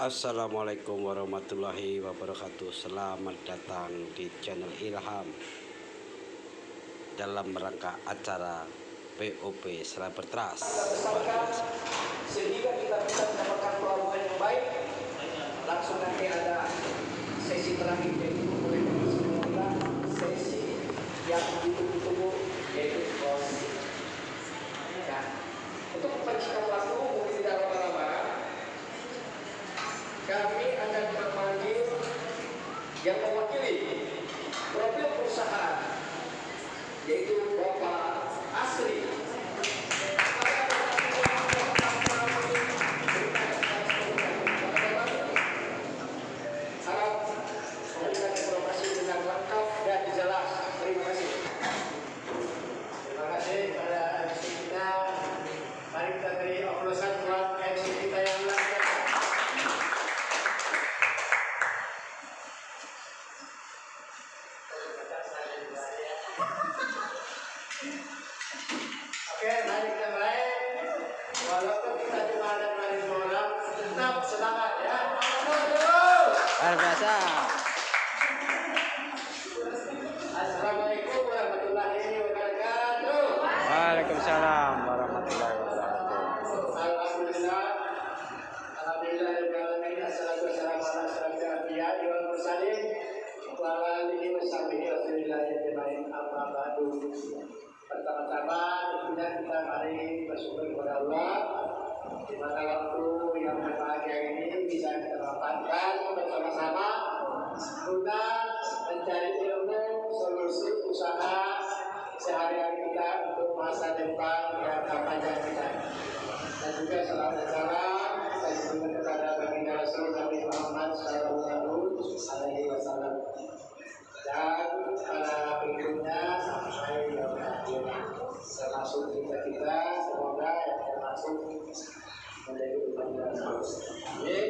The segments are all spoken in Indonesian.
Assalamualaikum warahmatullahi wabarakatuh. Selamat datang di channel Ilham. Dalam rangka acara POP Selamat Trust Sehingga kita bisa mendapatkan pelabuhan yang baik. Langsung nanti ada sesi terakhir yaitu oleh kita Sesi yang ditunggu-tunggu yaitu cross ya. untuk pencinta pelaku kami akan memanggil yang mewakili profil perusahaan yaitu Bapak Asri. industri usaha sehari-hari kita untuk masa depan yang panjang kita dan juga salam secara saya sebutkan kepada baginda Rasul Nabi Muhammad Sallallahu Alaihi Wasallam. Dan pada berikutnya sampai yang terakhir termasuk kita kita semoga yang termasuk menjadi umat yang Amin.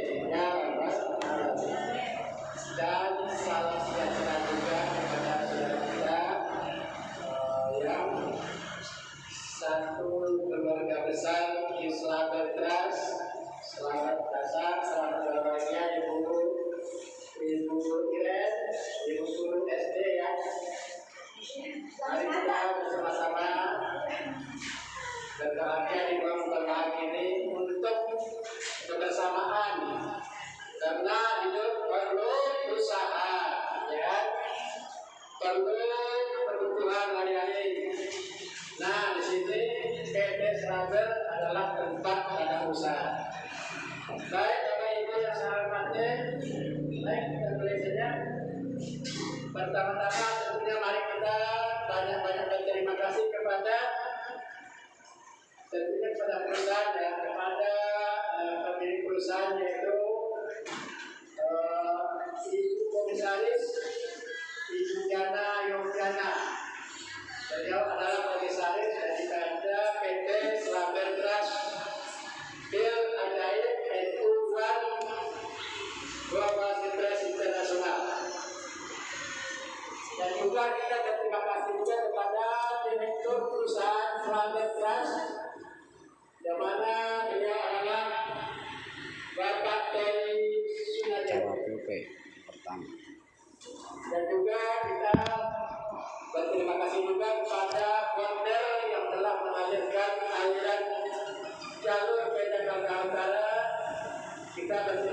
está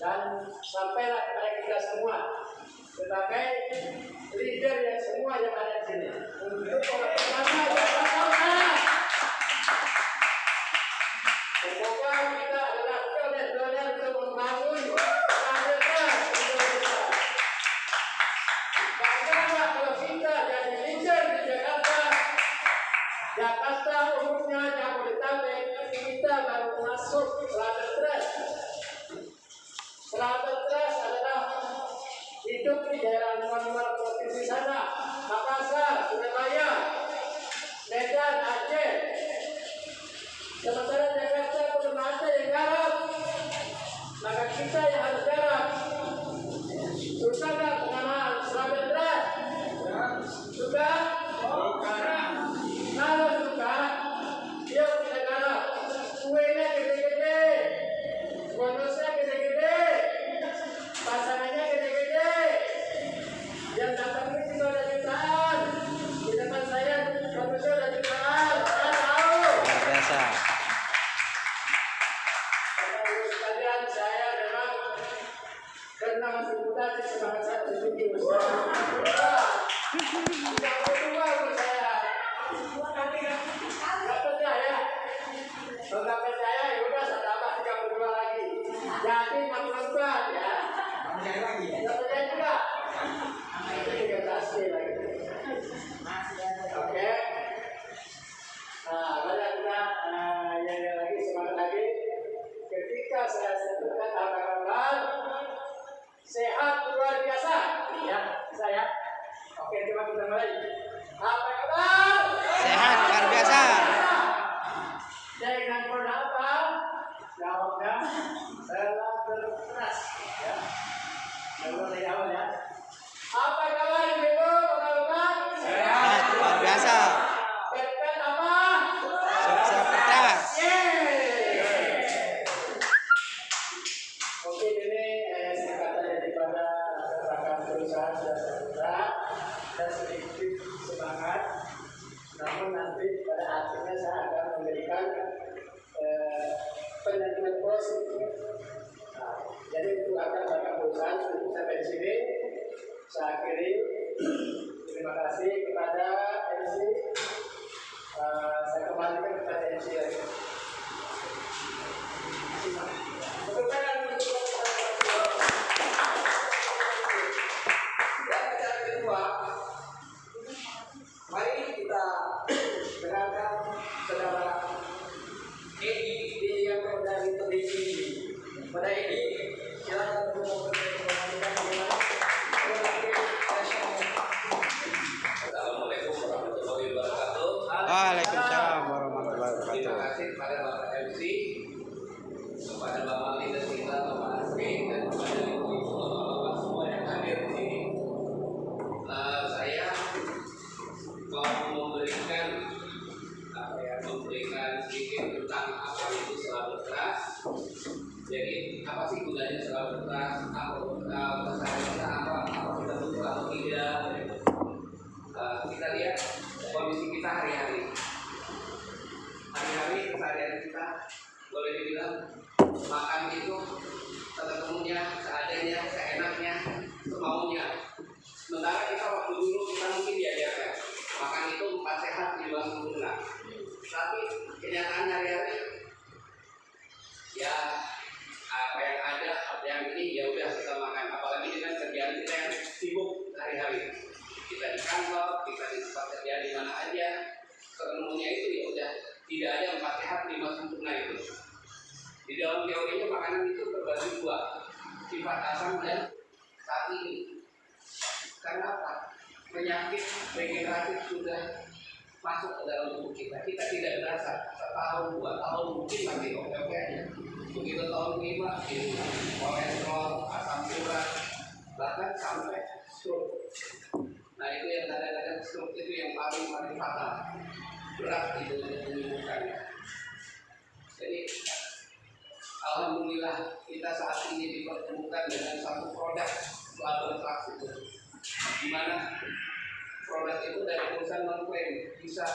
dan sampailah kepada kita semua sebagai leader yang semua yang ada di sini. Untuk pengetahuan Semoga ya saya terus keras ya saya awal ya dua, sifat asam dan saat ini. Karena apa? Penyakit regeneratif sudah masuk ke dalam tubuh kita. Kita tidak berasa setahun, dua tahun mungkin masih oke-oke aja. Begitu tahun ini kolesterol, asam urat, bahkan sampai stroke. Nah itu yang kadang-kadang stroke itu yang paling paling fatal berat itu untuk menyembuhkannya. Jadi Alhamdulillah kita saat ini dipertemukan dengan satu produk laboratorium itu, di mana produk itu dari perusahaan mengklaim bisa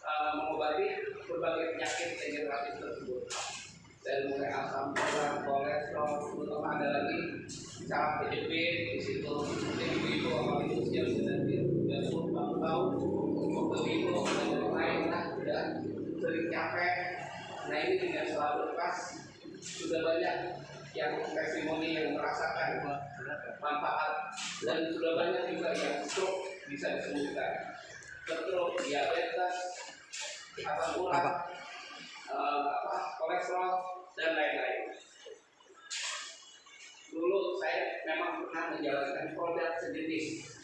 uh, mengobati berbagai penyakit degeneratif tersebut. Dari mulai asam urat, kolesterol, terutama ada lagi. Cara PJP di situ jadi ibu sama itu usia sudah tiga puluh tahun untuk ibu dan yang lain lah sudah sering capek. Nah ini dengan selalu lepas sudah banyak yang testimoni yang merasakan manfaat dan sudah banyak juga yang stroke bisa disembuhkan. Stroke diabetes asam urat eh, apa kolesterol dan lain-lain. Dulu saya memang pernah menjalankan produk sejenis.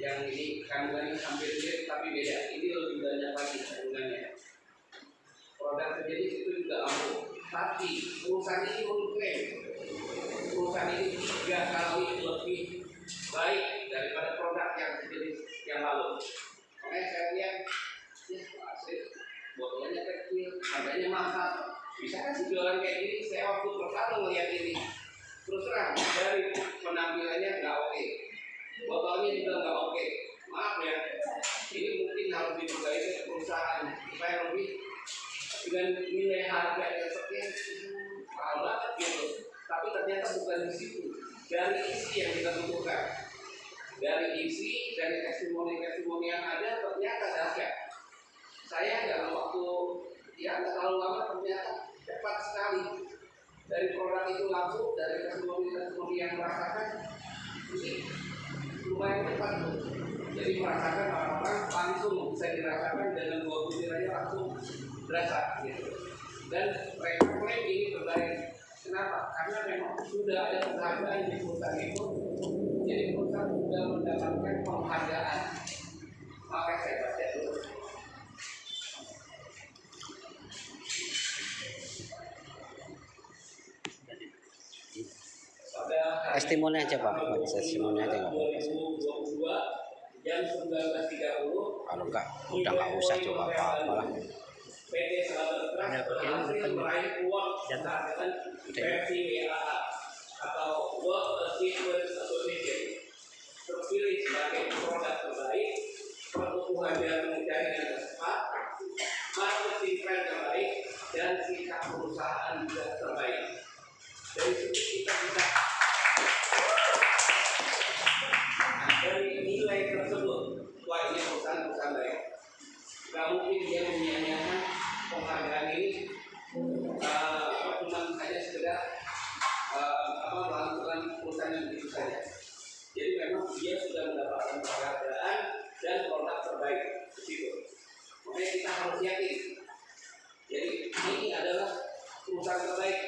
Yang ini kandungannya hampir mirip tapi beda. Ini lebih banyak lagi kandungannya. Produk sejenis itu juga ampuh tapi perusahaan ini mengklaim perusahaan ini tiga kali lebih baik daripada produk yang sejenis yang lalu. Makanya saya lihat ya asik botolnya kecil harganya mahal. Bisa kan sih jualan kayak gini? Saya waktu pertama melihat ini terus terang dari penampilannya nggak oke. Botolnya juga nggak oke. Maaf ya ini mungkin harus dibuka ke perusahaan supaya lebih dengan nilai harga yang banget gitu. Tapi ternyata bukan di situ. Dari isi yang kita butuhkan. Dari isi dari testimoni testimoni yang ada ternyata dahsyat. Saya dalam waktu ya nggak terlalu lama ternyata cepat sekali. Dari produk itu laku dari testimoni testimoni yang merasakan ini lumayan cepat tuh jadi merasakan orang-orang langsung bisa dirasakan dengan dua butir aja langsung berasa gitu dan mereka ini terbaik kenapa? Karena memang sudah ada penghargaan di perusahaan itu jadi perusahaan sudah mendapatkan penghargaan. Maka saya baca dulu. Testimoni aja Pak, testimoni aja nggak apa-apa. 2022 jam 19.30 Kalau enggak, udah nggak usah coba apa-apa lah. PT Trust berhasil meraih award penghargaan versi WAA atau World Achievement Association terpilih sebagai produk terbaik, pertumbuhan dan pengejaran yang tepat, marketing tren terbaik, dan sikap perusahaan juga adalah perusahaan terbaik.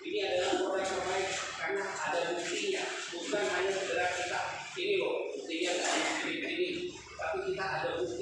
Ini adalah produk terbaik karena ada buktinya, bukan hanya sekedar kita. Ini loh buktinya dari ini. Tapi kita ada bukti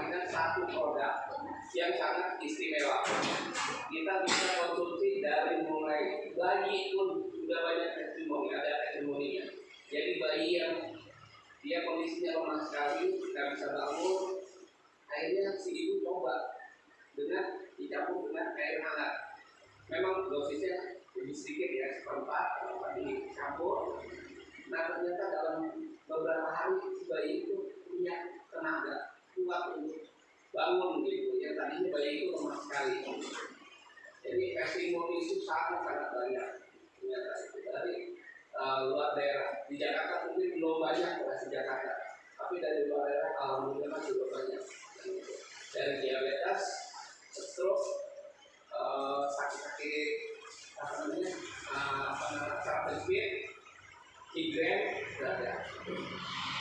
menghasilkan satu produk yang sangat istimewa. Kita bisa konsumsi dari mulai bayi pun sudah banyak testimoni, ada testimoninya. Jadi bayi yang dia kondisinya lemah sekali, nggak bisa bangun, akhirnya si ibu coba dengan dicampur dengan air hangat. Memang dosisnya lebih sedikit ya, seperempat, kalau dicampur, Nah ternyata dalam beberapa hari si bayi itu punya tenaga kuat untuk bangun gitu ya tadinya bayi itu lemah sekali. Jadi testimoni itu sangat sangat banyak. Ternyata itu dari uh, luar daerah. Di Jakarta mungkin belum banyak di Jakarta. Tapi dari luar daerah alhamdulillah juga banyak. Dari diabetes, stroke, uh, sakit-sakit apa namanya uh, apa namanya saraf Tigren berada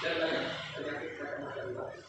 dan banyak penyakit macam-macam. lain.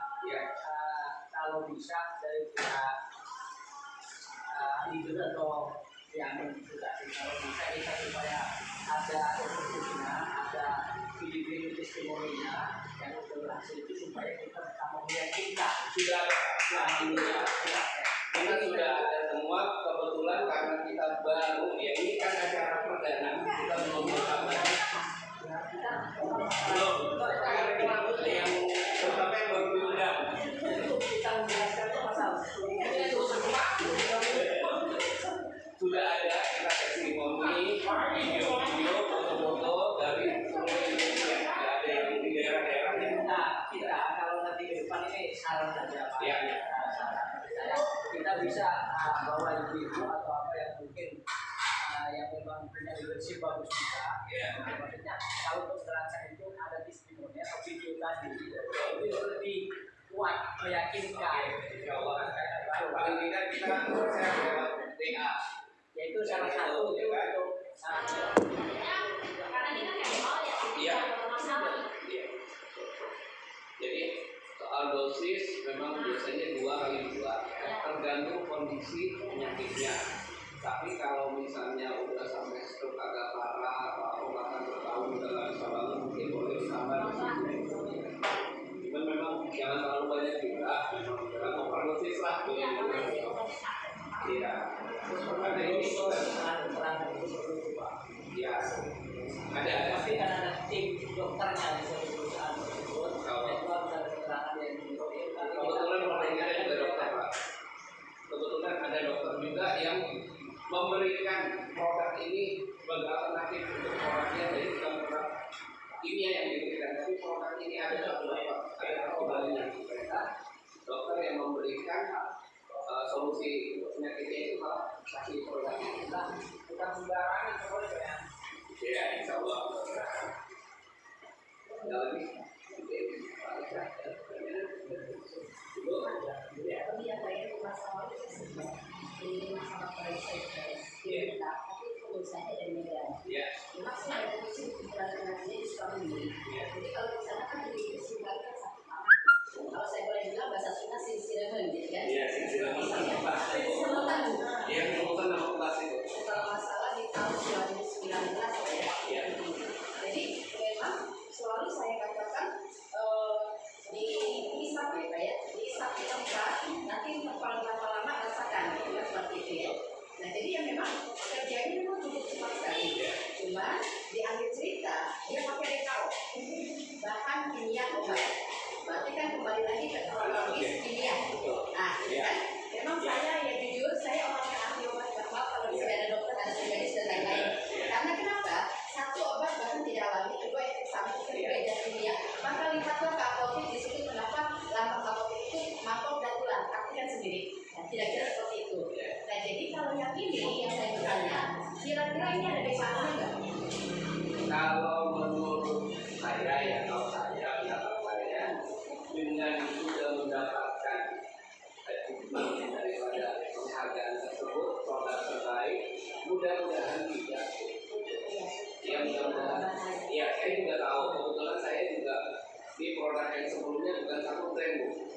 Sudah ada. Kita kita kalau nanti ke depan ini saran saja Pak. Ya. Dari saya kita bisa uh, bawa ibu-ibu atau apa yang mungkin uh, yang memang punya leadership bagus juga. Ya. Nah, maksudnya kalau terasa itu ada testimoni atau video tadi itu lebih kuat meyakinkan. Insya Allah paling tidak kita share lewat WA Yaitu salah satu itu untuk uh, Iya. Iya. Jadi soal dosis memang biasanya dua kali dua, kondisi penyakitnya. Tapi kalau misalnya udah sampai stroke agak parah, atau bahkan bertahun bisa bangun, mungkin boleh dosis. Cuman memang jangan terlalu banyak juga, jangan overdosis lah. Iya. Ada ini. Ya. Ada. Pasti kan ada tim dokternya memberikan produk ini sebagai alternatif untuk produknya jadi bukan produk kimia yang diberikan, tapi produk ini ada beberapa ada kembalinya. Mereka dokter yang memberikan uh, solusi penyakitnya itu malah kasih produk ini. kita bukan sembarangan boleh ya. Ya, insya Allah. Ada lagi? Oke. Ibu? Ya. Kalau saya boleh bilang bahasa Sunda silsilah gitu kan. Iya, silsilah menjadi. Silsilah Iya, kemudian nama kelas itu. kalau masalah di tahun 2019. Jadi memang selalu saya katakan eh, ya. Nah jadi ya memang kerjanya memang cukup cepat sekali. Cuma di akhir cerita dia pakai rekao, bahan kimia obat. Berarti kan kembali lagi ke kronologis kimia. Nah, gitu kan? Memang saya ya jujur saya orang yang ahli obat herbal kalau di ada dokter ada spesialis dan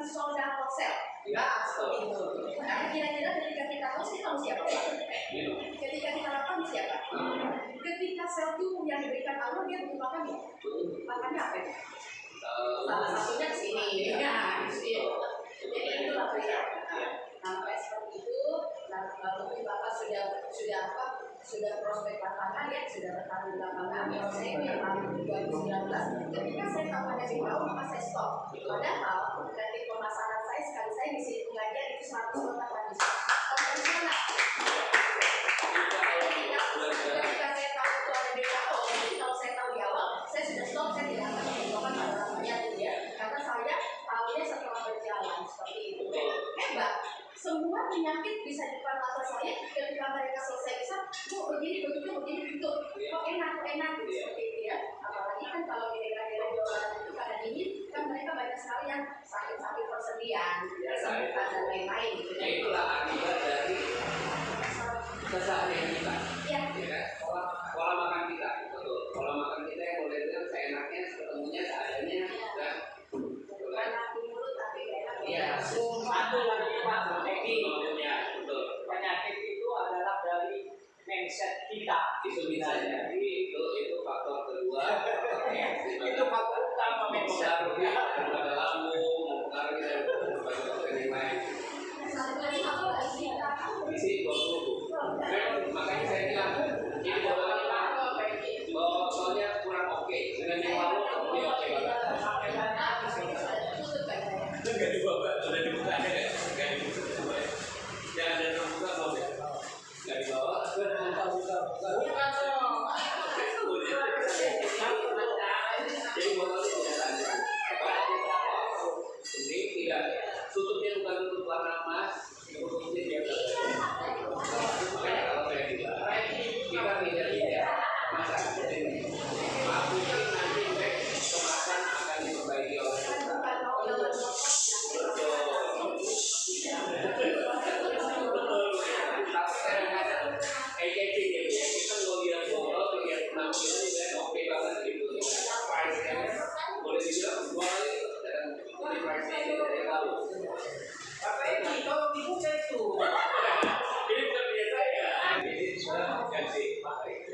bukan saudara Hotel. Ya, itu. Kira-kira ketika kita host kita harus siapa? Ketika kita lakukan siapa? Ketika sel itu yang diberikan Allah dia butuh makan ya. Apa? Salah satunya di sini. Ya, di. Jadi itulah persiapan. Sampai seperti itu, nah, lalu Bapak sudah sudah apa? sudah prospek lapangan ya sudah bertarung belakangan ya saya ini yang memang 2019 ketika saya tahu di bawah maka saya stop. Padahal dari pemasaran saya sekali saya di sini pengajian itu 100 kota konvensional kalau kira-kira jualan itu pada dingin kan mereka banyak sekali yang sakit-sakit persediaan ya, kesembuhan dan lain-lain gitu. Ya itulah akibat dari kesalahan kita. Ya.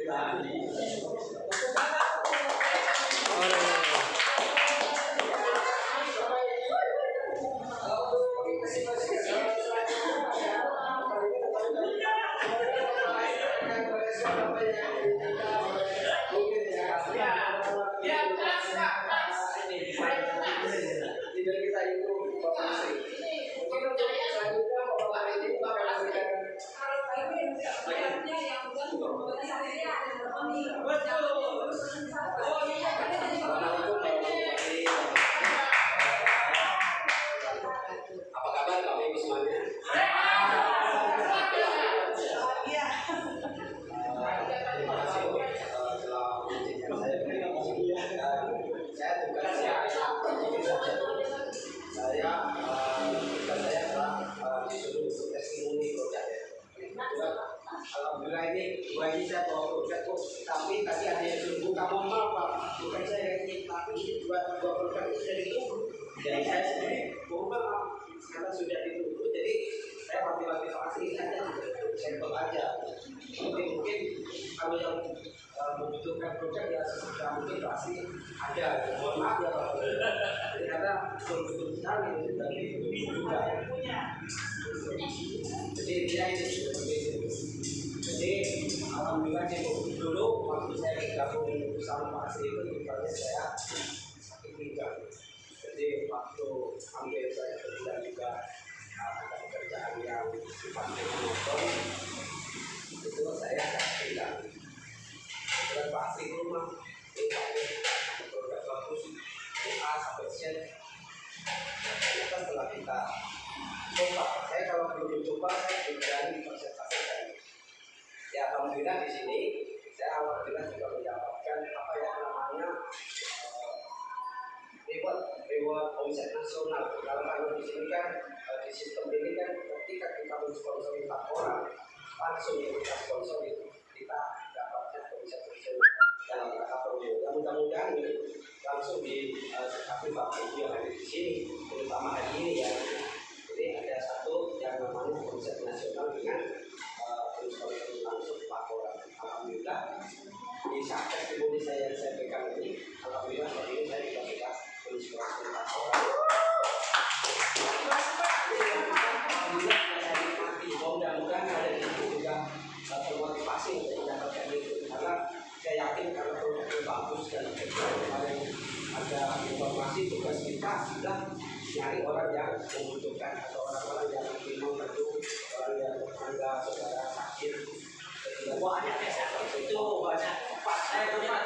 God. alhamdulillah di sini saya alhamdulillah juga mendapatkan apa yang namanya eh, reward reward omset nasional. Dalam hal di sini kan eh, di sistem ini kan ketika kita mensponsori empat orang langsung kita sponsor itu kita dapatkan omset nasional dalam rangka promo mudah-mudahan langsung di eh, satu tapi bapak yang ada di sini terutama hari ini ya. Jadi ada satu yang namanya omset nasional dengan di saat testimoni saya yang saya pegang ini alhamdulillah hari ini saya juga sudah menulis kelas orang alhamdulillah informasi tugas kita orang yang membutuhkan atau orang-orang yang memang perlu orang yang tetangga saudara sakit. Oh, Semua ada itu banyak. Thank you.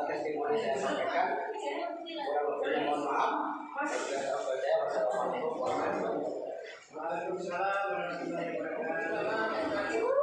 uh, testimoni saya sampaikan. Kurang mohon maaf. Wassalamualaikum warahmatullahi wabarakatuh. Waalaikumsalam warahmatullahi wabarakatuh.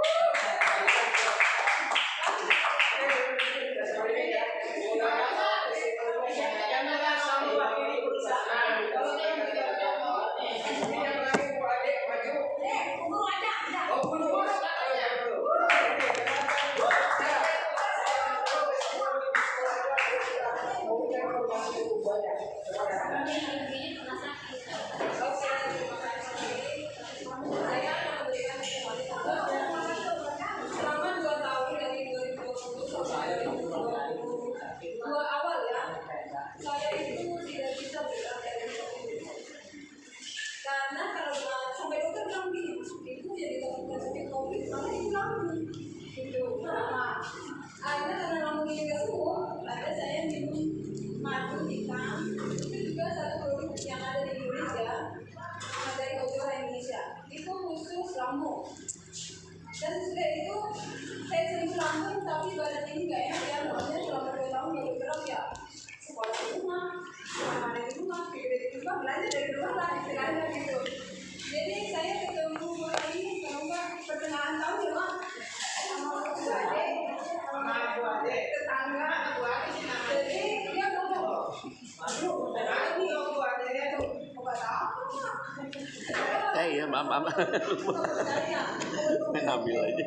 ambil aja.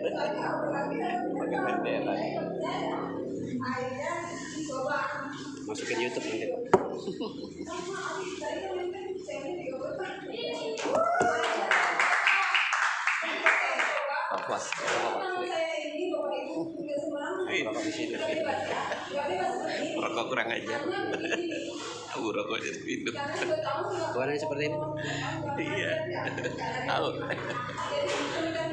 Pakai bendera. Masukin YouTube nanti. Kapuas, Rokok kurang aja. Tahu jadi minum. bukan seperti ini? Iya. Tahu.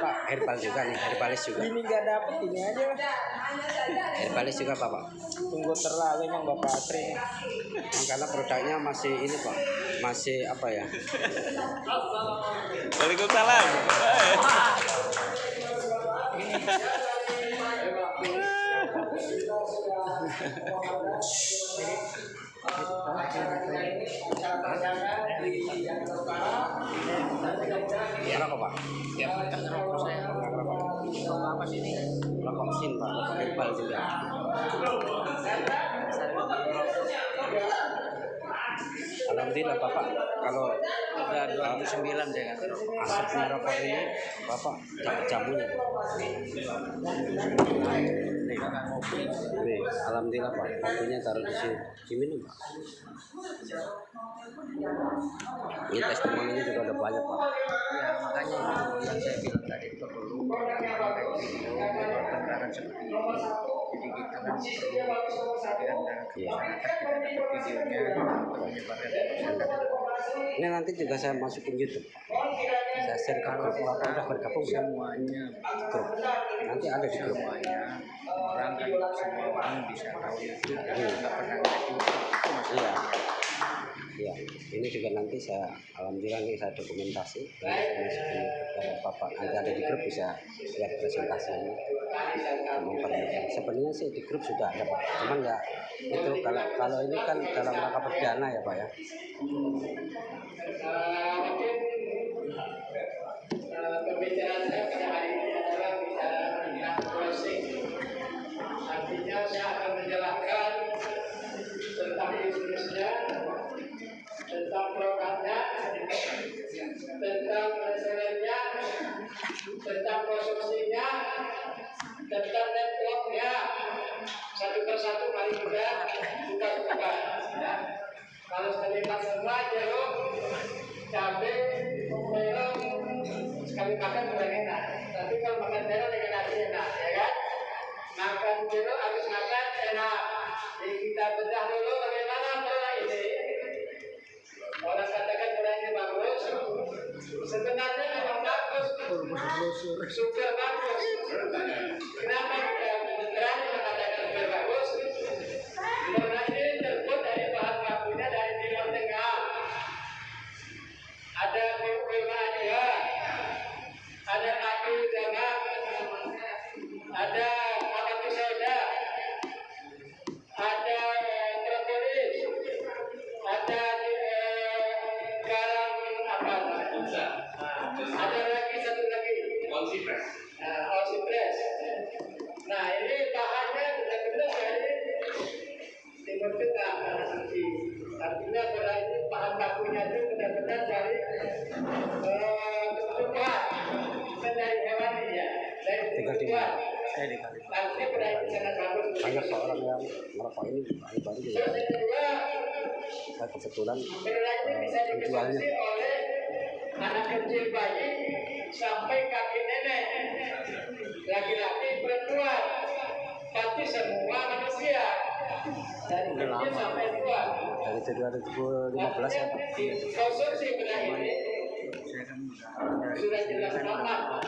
Pak herbal juga nih herbalis juga. Ini nggak dapet ini aja herbalis juga Pak Pak. Tunggu terlalu emang bapak Atri Nah, karena produknya masih ini Pak masih apa ya? Waalaikumsalam. Pak apa sih ini? rokok sin Pak rokok herbal juga Alhamdulillah Bapak kalau Udah 2009 saya kan. asapnya rokok ini Bapak dapat jamunya Nih, Alhamdulillah Pak. Kopinya taruh di sini. Diminum Pak. Ini testimoninya juga ada banyak Pak. Ya makanya itu yang saya bilang tadi perlu pertengkaran seperti ini. Jadi kan perlu dapat videonya menyebarkan masyarakat. ini nanti juga saya masukin YouTube. Saya share ke grup Bapak udah bergabung ya Semuanya. Grup. Nanti ada di grup. Semuanya. Orang kan semua orang bisa tahu itu nggak pernah ngeliat YouTube. Itu masih Iya, ini juga nanti saya alhamdulillah nih saya dokumentasi. Ini saya masukin ke Bapak nanti ada di grup bisa lihat presentasi ini. Untuk mempermudah. Sebenarnya sih di grup sudah ada Pak, cuman nggak itu kalau kalau ini kan dalam rangka perdana ya Pak ya. pembicaraan saya pada hari ini adalah bicara tentang closing. Artinya saya akan menjelaskan tentang produknya, tentang resellernya, tentang konsumsinya, tentang networknya. Satu persatu mari kita buka-buka. Ya. Kalau sekali semua jeruk, cabai, melon, sekali makan kurang enak. Tapi kalau makan terong dengan nasi enak, ya kan? Makan jeruk habis makan enak. Jadi kita bedah dulu bagaimana Sebenarnya memang bagus. Super bagus. Kenapa? Berani mengatakan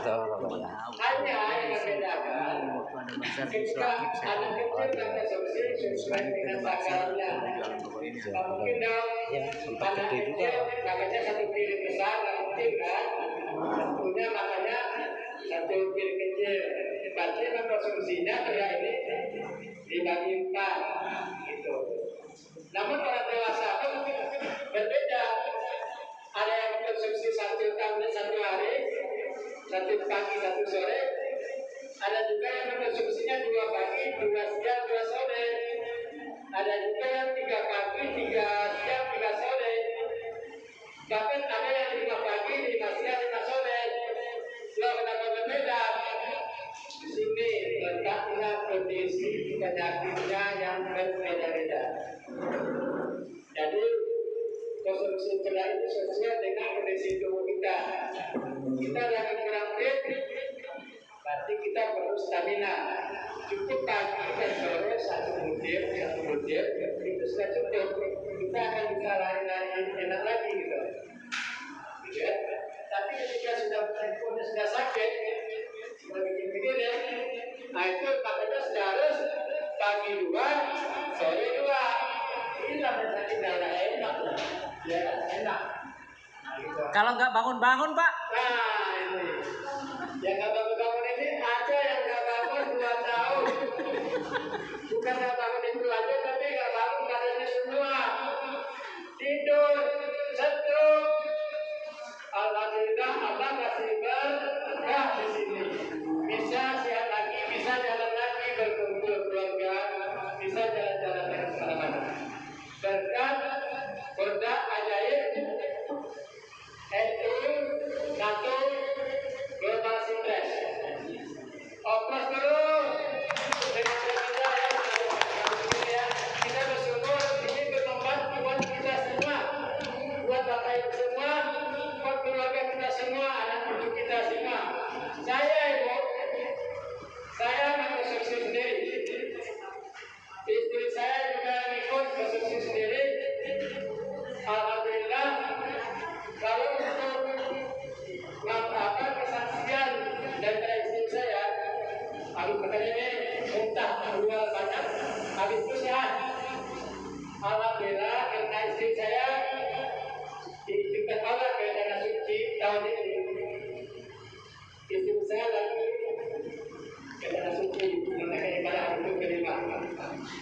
Hanya yang membedakan waktu ada besar di ketika anak kecil mengkonsumsi sesuai dengan takarnya. Nah, mungkin dong Ya, sempat anak kecil makanya satu piring besar mungkin kan? Tentunya makanya satu piring kecil. Berarti mengkonsumsinya kayak ini dibagi empat gitu. Namun orang dewasa pun berbeda. Ada yang mengkonsumsi satu tablet satu hari, satu pagi, satu sore. Ada juga yang mengkonsumsinya dua pagi, dua siang, dua sore. Ada juga yang tiga pagi, tiga siang, tiga sore. Bahkan ada yang lima pagi, lima siang, lima sore. Loh, kenapa berbeda? Di sini letaklah kondisi penyakitnya yang berbeda-beda. Konsumsi gula itu sesuai dengan kondisi tubuh kita. Kita lagi kurang fit, berarti kita perlu stamina. Cukup pagi dan sore satu butir, satu butir, itu sudah cukup. Kita akan bisa lari-lari enak lagi gitu. Gitu ya. Tapi ketika sudah handphone sudah sakit, sudah bikin begini ya, nah itu makanya sudah harus pagi dua, sore dua. Kalau nggak bangun-bangun, Pak, Nah, ini. Yang nggak bangun-bangun ini ada yang nggak bangun dua tahun. Bukan nggak bangun itu aja, tapi nggak bangun badannya semua. Tidur,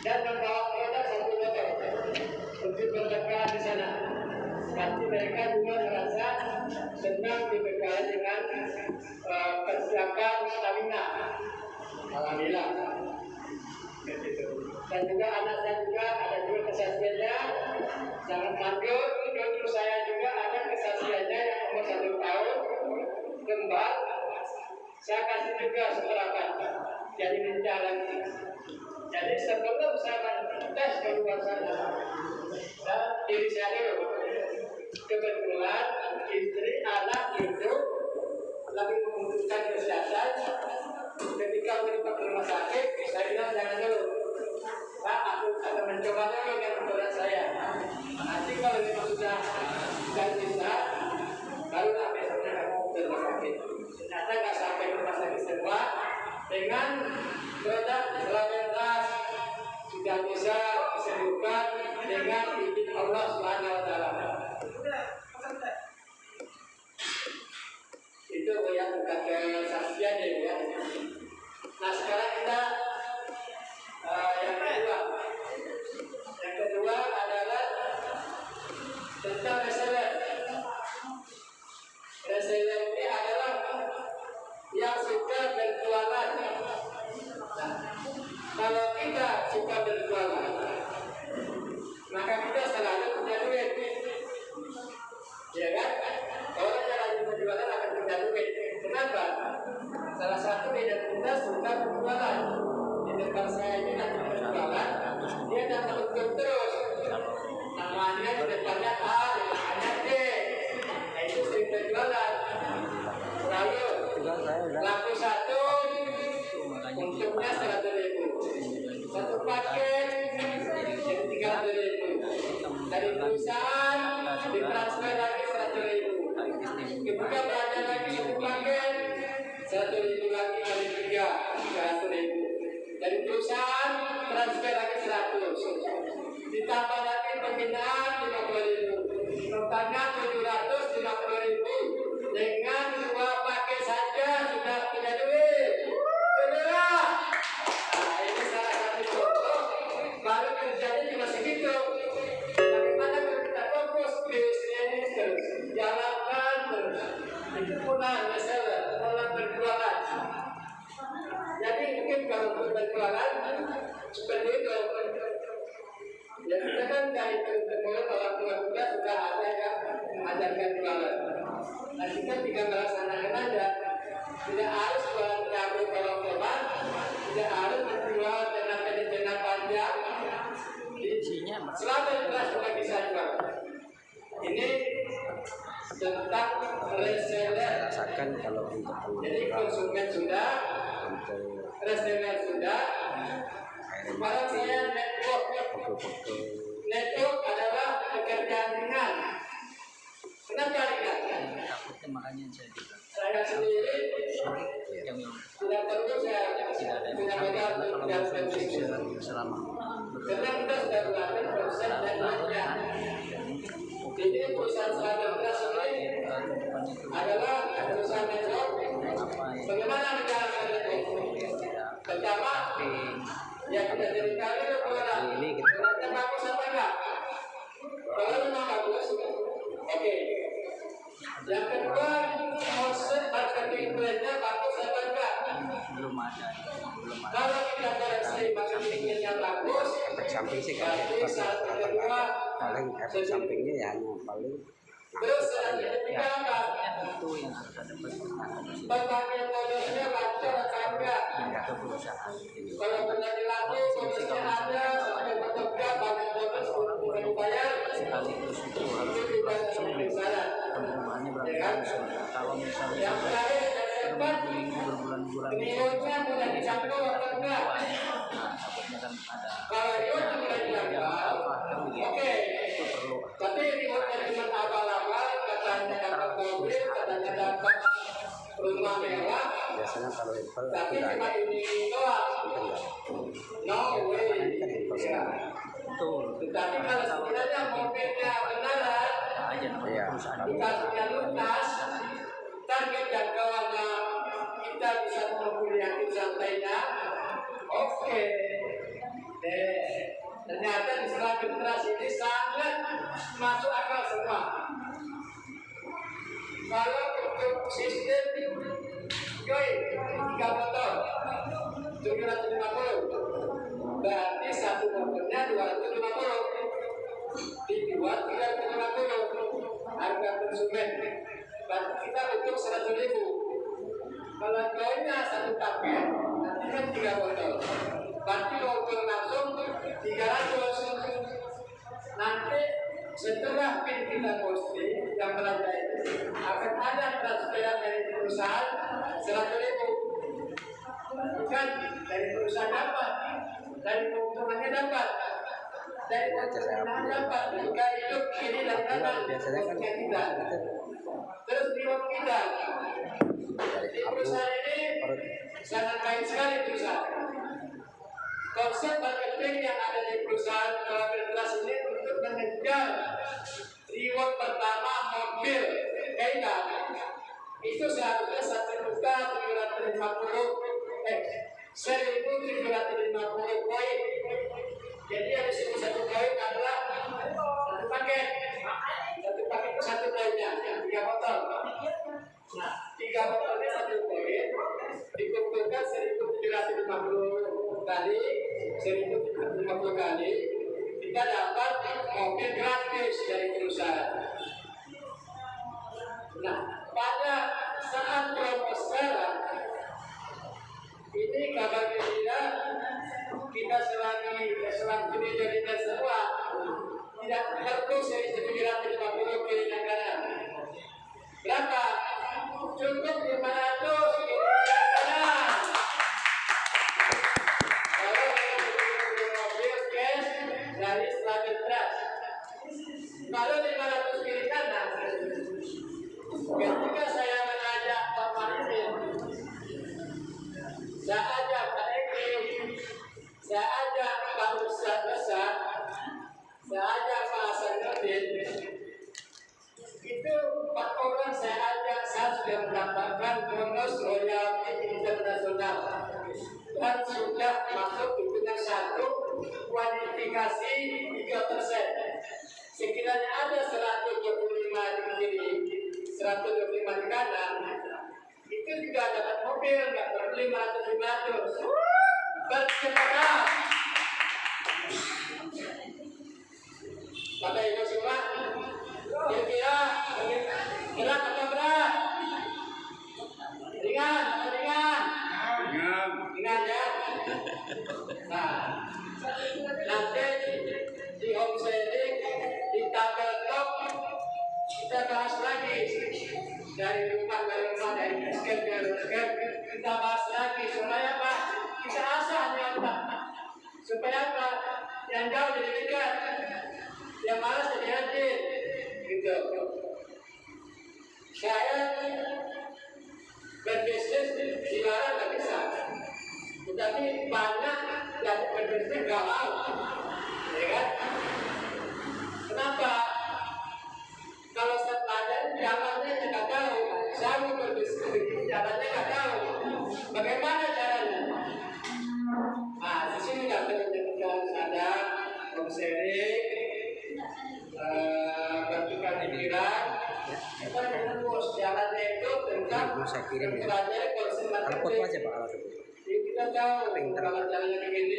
dan membawa produk satu motor untuk berdekat di sana. Pasti mereka juga merasa senang dibekali dengan eh, persiapan stamina. Alhamdulillah. Dan juga anak saya juga ada juga kesaksiannya sangat manjur. Cucu saya juga ada kesaksiannya yang umur satu tahun kembar. Saya kasih juga seberapa jadi lagi. Jadi sebelum saya tes keluar sana dan diri saya kebetulan istri anak itu lagi membutuhkan kesehatan. Ketika ke rumah sakit saya bilang jangan dulu. Pak aku akan mencoba dulu dengan berat saya. Nanti kalau memang sudah sudah bisa baru lah besoknya kamu ke rumah sakit. Ternyata nggak sampai rumah sakit semua dengan produk selamat sudah bisa disembuhkan dengan izin Allah Subhanahu wa taala. Itu yang kata kesaksian ya ya. Nah sekarang kita eh, yang kedua. Yang kedua adalah tentang reseller. Reseller ini adalah yang suka berjualan. Kalau kita suka berjualan, maka kita selalu punya duit. Ya kan? Orang yang rajin berjualan akan punya duit. Kenapa? Salah satu identitas suka berjualan. Di depan saya ini nanti berjualan, dia datang untuk terus. Namanya di depannya A, di D. Nah, itu sering berjualan. Laku satu, untungnya seratus ribu. Satu paket tiga ribu. Dari perusahaan ditransfer lagi seratus ribu. Kemudian belanja lagi satu paket satu ribu lagi kali tiga tiga ratus ribu. Dari perusahaan transfer lagi seratus. Ditambah lagi pembinaan lima puluh ribu. Totalnya seperti itu. Ya kita kan dari mulai orang tua kita sudah ada yang mengajarkan jualan. Nah kita tinggal melaksanakan aja. Tidak harus jualan cabai kalau teman, tidak harus menjual panjang. Selama kita bisa jual. Ini tentang reseller. rasakan kalau untuk Jadi konsumen sudah, untuk reseller sudah. Sekarang saya network. Network adalah pekerjaan ringan. Kenapa ringan? takutnya makanya saya bilang Saya sendiri tidak perlu saya tidak ada yang bisnis. selama Karena kita sudah melakukan proses networknya. Jadi perusahaan selama beras ini adalah perusahaan network. Bagaimana network? Pertama, yang kita itu bagus apa enggak? Kalau memang bagus, oke. Yang kedua, konsep marketing brandnya bagus apa enggak? belum ada. Belum ada. Kalau kita koreksi marketingnya bagus, efek samping sih kan sampingnya ya paling apa? itu yang harus ada atau perusahaan Kalau benar dilaku, modusnya ada, sampai bekerja, banyak modus, untuk dibayar, sekaligus itu harus misalnya kalau misalnya berbulan-bulan itu Kalau apa oke. Tapi rewardnya cuma abal-abal, katanya dapat rumah biasanya kalau Apple tapi cuma ini No way. kan Ya. Tetapi kalau sekiranya mobilnya Iya. perusahaan dikasihnya lunas, target jangkauannya kita bisa yakin santainya, oke. Ternyata di setelah generasi ini sangat masuk akal semua. Kalau untuk sistem tiga motor, tujuh ratus lima puluh, berarti satu motornya dua ratus lima puluh, dijual tiga ratus lima puluh, harga konsumen. Berarti kita untuk seratus ribu. Kalau satu paket, nanti kan tiga botol. Berarti botol langsung tiga ratus. Nanti setelah kita posting yang belanja itu akan ada transferan dari perusahaan seratus ribu. Bukan dari perusahaan dapat, dari keuntungannya dapat, dari keuntungan dapat. Jika hidup kiri dan kanan, biasanya kan untungnya kita. itu Terus reward kita. Di perusahaan ini sangat baik sekali perusahaan. Konsep marketing yang ada di perusahaan Kolaborasi ini untuk mengejar reward pertama mobil Kaida itu seharusnya satu juta tujuh ratus lima puluh eh seribu tujuh ratus lima puluh poin. Jadi yang disebut satu poin adalah satu paket. Satu paket itu satu poinnya, tiga botol. Nah, tiga botolnya satu poin dikumpulkan seribu tujuh ratus lima puluh kali, seribu lima puluh kali, kita dapat mobil gratis dari perusahaan. Nah, pada saat promo sekarang, ini kabar gembira kita selagi selanjutnya jadikan semua tidak perlu seri tujuh ratus lima puluh kiri dan kanan. Berapa? Cukup lima ratus kiri Sekiranya ada 125 di kiri, 125 di kanan, itu juga dapat mobil, nggak perlu 500 500. Bercepat. Bapak Ibu semua, kira-kira berat atau berat? Ringan atau ringan? Ringan ya. Nah, nanti di home tabel top kita bahas lagi. Dari rumah ke rumah dari basket ke basket kita bahas lagi. Supaya apa? Kita asah nyata supaya apa? Yang jauh jadi dekat yang malas jadi rajin gitu. Saya berbisnis dilarang nggak bisa. Tetapi banyak yang berbisnis galau ya kan? Kenapa kalau saya pelajari jalannya nggak tahu saya berbisnis jalannya nggak tahu. Bagaimana caranya? Nah di sini nggak teman-teman ada sharing eh, bertukar pikiran kita bos jalannya itu tentang pelajari konsep foto. jadi kita tahu kalau jalannya begini,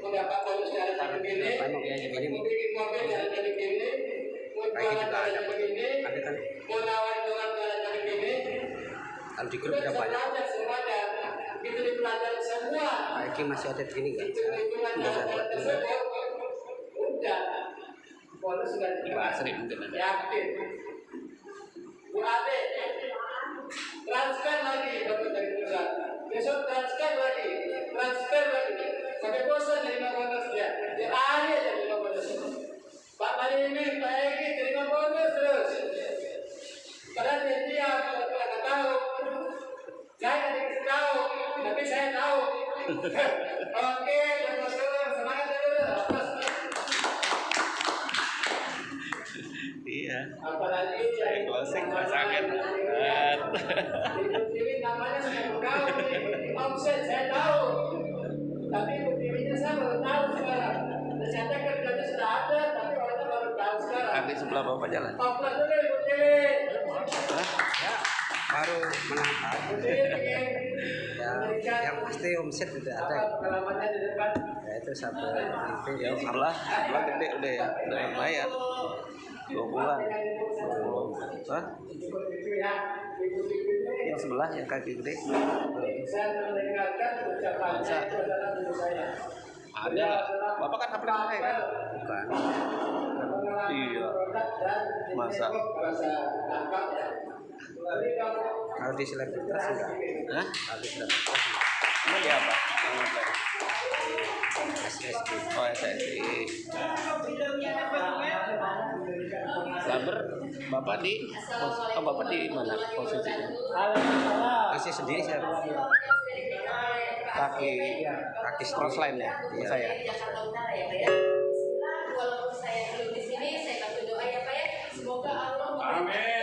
mau dapat bonus jalannya begini, bikin mobil jalannya begini, pagi kita ada ada kan di grup udah banyak itu dipelajari semua. Masih ada begini ada. transfer lagi. Dari pusat besok transfer lagi. Transfer lagi. Sampai bosan dari dari Oke, semangat dulu. Iya. Apalagi Saya closing pasangan. Buktiwi namanya saya tahu sebelah bapak jalan. Ya, baru menangkap. Ya, yang pasti omset sudah ada. Ya itu satu itu Ya sebelah, sebelah gede udah ya, udah lumayan. Dua bulan. Hah? Ya. Yang sebelah yang kaki gede. saya. Ada. Bapak kan saya kan? bukan. Iya. Masa? Ya. Di selebritas enggak. Hah? Di selebritas Emang dia apa? SSD. Oh SSI. Sabar, bapak di, oh bapak di mana posisinya? Masih sendiri saya. Kaki, kaki cross line ya, Iya. saya. Jakarta Utara ya Pak ya. Bismillah, walaupun saya belum Semoga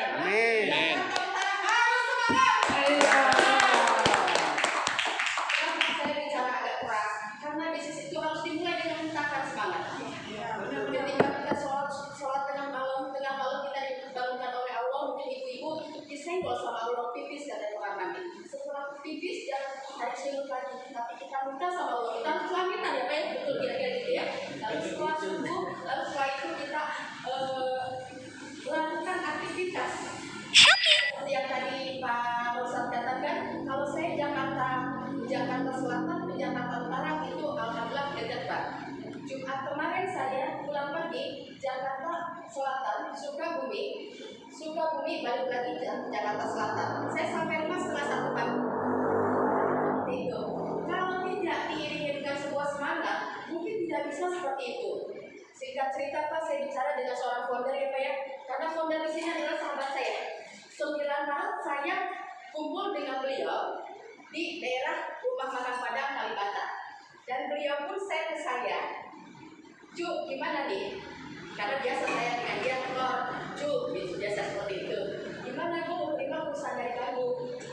Selatan, Sukabumi, Sukabumi balik lagi ke Jakarta Selatan. Saya sampai rumah setengah satu pagi. Itu. Kalau tidak diiringi dengan sebuah semangat, mungkin tidak bisa seperti itu. Singkat cerita Pak, saya bicara dengan seorang founder ya Pak ya, karena founder di sini adalah sahabat saya. 9 Maret saya kumpul dengan beliau di daerah Rumah Makan Padang Kalibata. Dan beliau pun saya ke saya, Cu, gimana nih? karena biasa saya dengan dia keluar cu gitu biasa seperti itu. Gimana Bu? Gimana terima perusahaan dari kamu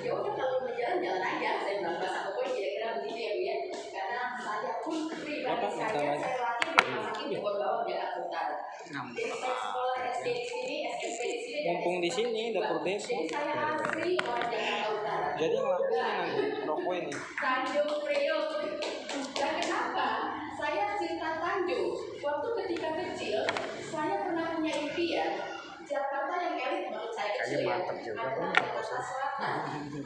ya udah kalau mau jalan jalan aja. Saya bilang bahasa pokoknya kira-kira begitu ya bu ya? Karena saya pun pribadi saya saya latih di rumah sakit iya. Bogor Bawang Jakarta Utara jadi saya sekolah SD di sini SMP di sini mumpung di sini dapur desa. Jadi saya iya. asli orang Jakarta Utara. Jadi ngelakuin nanti rokok ini. Tanjung Priok. Dan kenapa. Saya cerita Tanjung. Waktu ketika kecil, saya pernah punya impian Jakarta yang elit menurut saya kecil ya. Adalah Jakarta Selatan.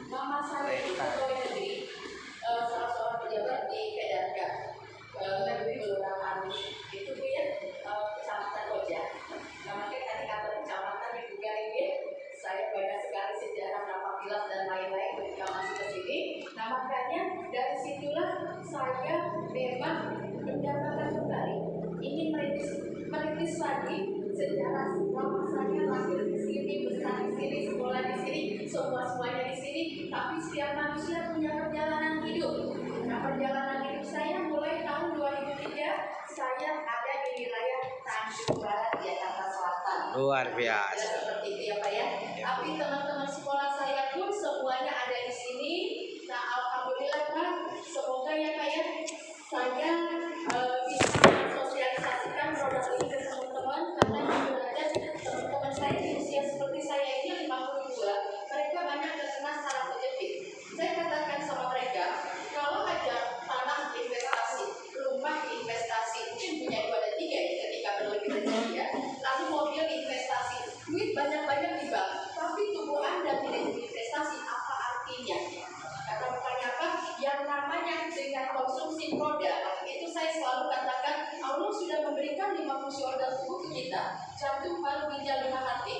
Mama saya itu pegawai negeri, eh, salah seorang pejabat di Kedarga, eh, negeri kelurahan itu dia eh, kecamatan Koja. Namanya Makanya dari situlah saya memang mendapatkan kembali ini merintis, merintis lagi sejarah lama saya lahir di sini, besar di sini, sekolah di sini, semua semuanya di sini. Tapi setiap manusia punya perjalanan hidup. Nah, perjalanan hidup saya mulai tahun 2003 saya ada di wilayah Tanjung Barat Jakarta Selatan. Luar biasa. Seperti itu ya Pak ya. Iya, Tapi teman-teman fungsi organ tubuh ke kita, jantung, baru ginjal, lima hati,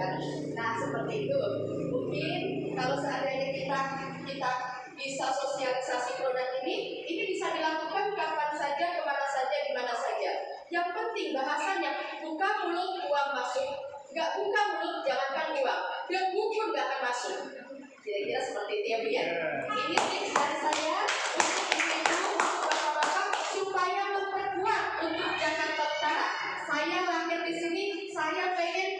kan nah seperti itu mungkin kalau seandainya kita kita bisa sosialisasi produk ini ini bisa dilakukan kapan saja ke mana saja di mana saja. Yang penting bahasanya buka mulut uang masuk. Nggak buka mulut jalankan uang dia buku nggak akan masuk. Kira-kira seperti itu ya bu ya? Iya. Ini tips dari saya untuk supaya memperkuat untuk Jakarta Utara. Saya lahir di sini saya pengen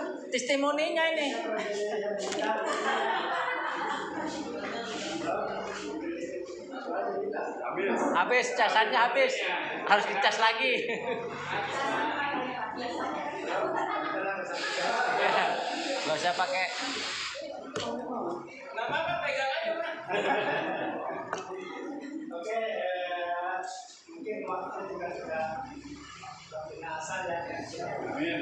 testimoninya ini. Habis, casannya habis. Harus dicas lagi. Gak usah pakai. Oke, eh, mungkin waktu juga sudah binasa ya. Amin.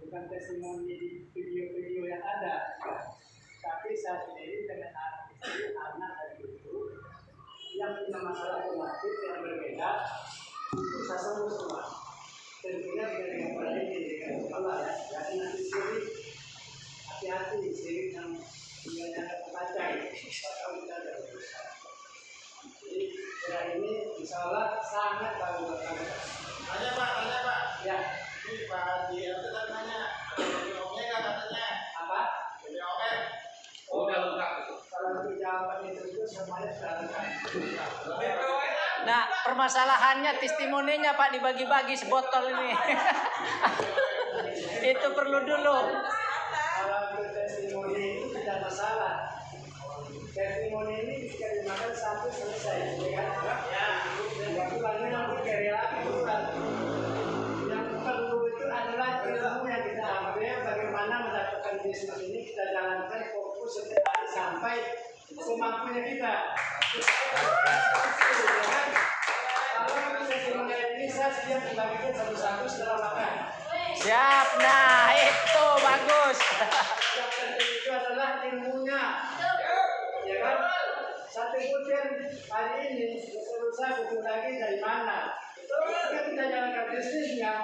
bukan testimoni di video-video yang ada, tapi saya sendiri dengan anak istri, anak dan ibu yang punya masalah penyakit yang berbeda itu saya sembuh semua. Tentunya dengan pada ini dengan Allah ya, jadi nanti sirik hati-hati sirik yang tinggalnya ada kepacai, bakal kita ada berusaha. Jadi ya ini insya Allah sangat bagus. Tanya Pak, tanya Pak. Ya, Ini Pak Haji itu Nah, permasalahannya testimoninya Pak dibagi-bagi sebotol ini. itu perlu dulu. Testimoni itu tidak masalah. Testimoni ini bisa dimakan satu selesai, ya kan? Ya. Yang lainnya nanti kerelaan bukan. Yang perlu itu adalah ilmu yang kita ambil bagaimana mendapatkan bisnis ini kita jalankan fokus setiap hari sampai semampunya kita. Kalau saya membagikan satu-satu setelah makan. Siap. Nah, itu bagus. yang penting itu adalah ilmunya ya kan satu butir hari ini selesai butuh lagi dari mana ketika kita jalankan bisnisnya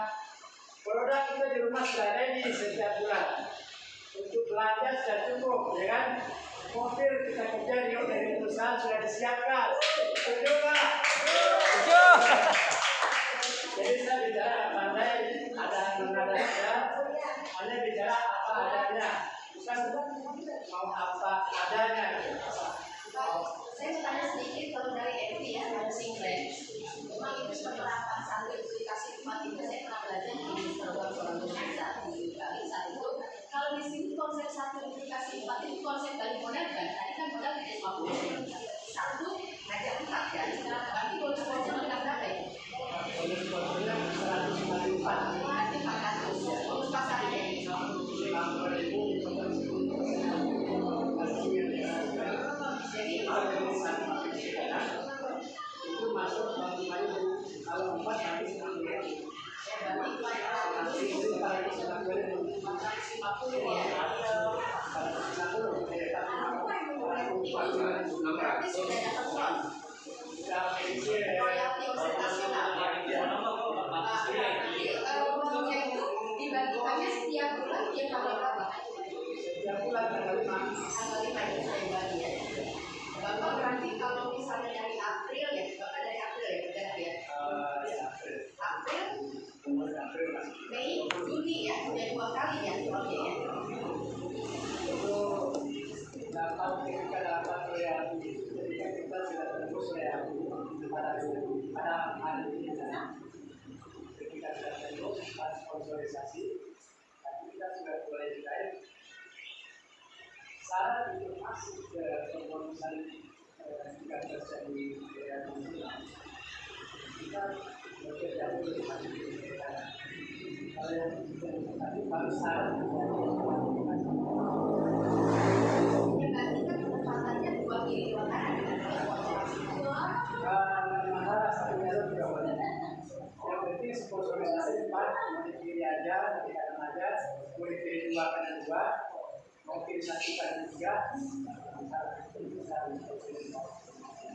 produk kita di rumah sudah ready setiap bulan untuk belanja sudah cukup ya kan mobil kita kerja di dari perusahaan sudah disiapkan setuju nggak? Tujuh. Jadi saya bicara pandai, ada nada saja, hanya bicara apa adanya, bukan mau apa adanya. Saya mau tanya sedikit kalau dari FP ya, dari Singlet. Memang itu penerapan satu aplikasi tempat itu saya pernah Yes. Lima itu saya bagi ya. Bapak berarti kalau misalnya dari April ya, Bapak dari April ya, berarti ya. April, Mei, Juni ya, sudah dua kali ya uangnya ya. itu dapat ketika dapat ketika kita sudah tembus royalti pada pada hari ini ketika sudah tembus pas sponsorisasi tapi kita sudah boleh dicair syarat untuk masuk ke jika terjadi royalti ini kita bekerja dengan kita kalau yang Ya berarti kan dua kali dua. Yang penting sponsorisasi empat, mau dipilih aja, nanti kadang aja, mau dipilih dua kadang dua, pilih satu kadang tiga,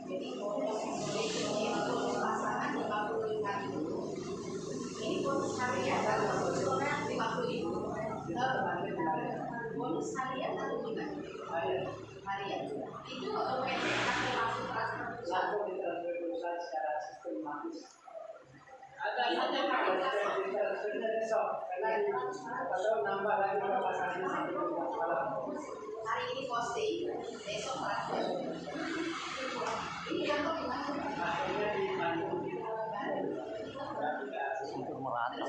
Jadi bonus pasangan lima puluh ribu. Ini bonus lima puluh ribu. Bonus. Itu PT akan langsung transfer perusahaan secara sistematis. Hari ini posting, besok transfer. Ini kantor di mana?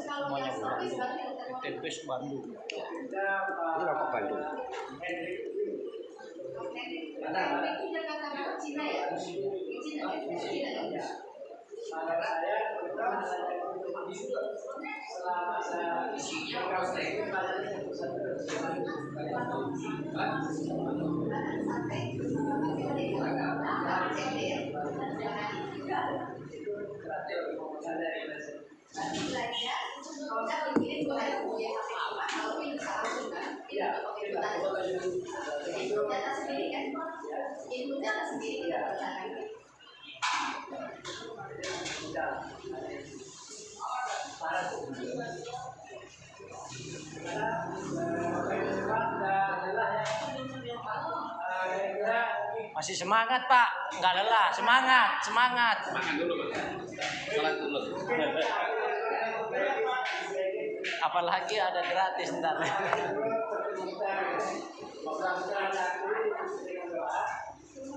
Semuanya Bandung. Bandung. Ini rokok Bandung. Itu Jakarta Barat Cina ya? Cina. Selama saya itu Inputnya sendiri ya. Masih semangat Pak, nggak lelah, semangat, semangat. Makan dulu, Pak. Sholat dulu. Apalagi ada gratis ntar.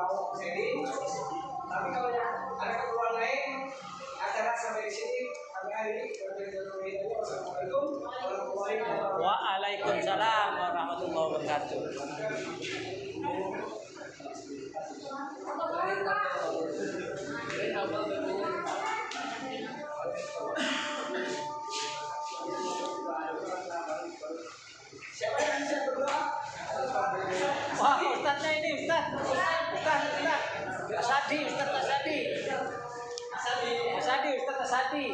mau seri. Tapi kalau yang ada keperluan lain, acara sampai di sini kami akhiri. Wassalamualaikum warahmatullahi wabarakatuh. Waalaikumsalam warahmatullahi wabarakatuh. Siapa yang bisa berdoa? Wah, ustadznya ini ustadz. Asadi, ustadz Asadi. Asadi, ustadz Asadi.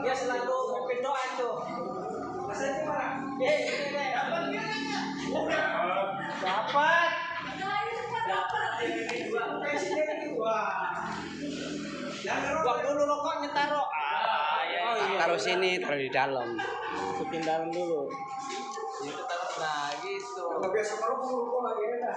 Dia selalu memimpin doa itu. Itu mana? Eh. Dapat. Presiden itu dua. Yang kedua, Buang dulu rokoknya taruh. Ah, ya. Oh, Taruh sini, taruh di dalam. Masukin dalam dulu. Itu taruh nah gitu. Kalau biasa kalau mau kok lagi enak.